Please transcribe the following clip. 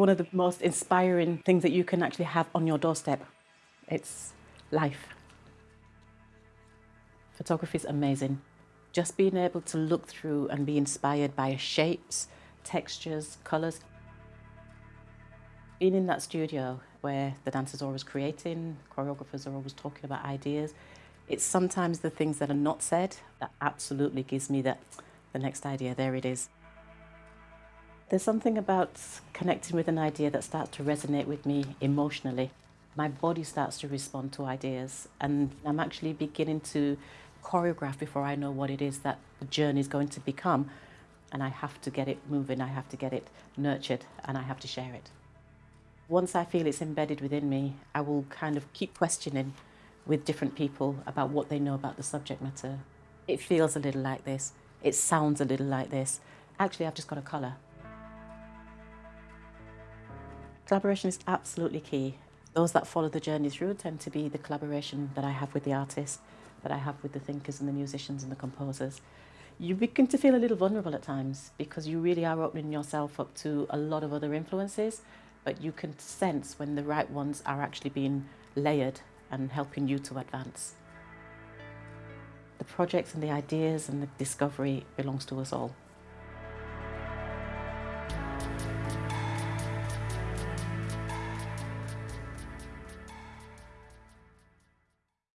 one of the most inspiring things that you can actually have on your doorstep. It's life. Photography is amazing. Just being able to look through and be inspired by shapes, textures, colours. Being in that studio where the dancers are always creating, choreographers are always talking about ideas, it's sometimes the things that are not said that absolutely gives me that the next idea, there it is. There's something about connecting with an idea that starts to resonate with me emotionally. My body starts to respond to ideas and I'm actually beginning to choreograph before I know what it is that the journey is going to become and I have to get it moving, I have to get it nurtured and I have to share it. Once I feel it's embedded within me, I will kind of keep questioning with different people about what they know about the subject matter. It feels a little like this, it sounds a little like this. Actually, I've just got a colour. Collaboration is absolutely key. Those that follow the journey through tend to be the collaboration that I have with the artists, that I have with the thinkers and the musicians and the composers. You begin to feel a little vulnerable at times because you really are opening yourself up to a lot of other influences, but you can sense when the right ones are actually being layered and helping you to advance. The projects and the ideas and the discovery belongs to us all.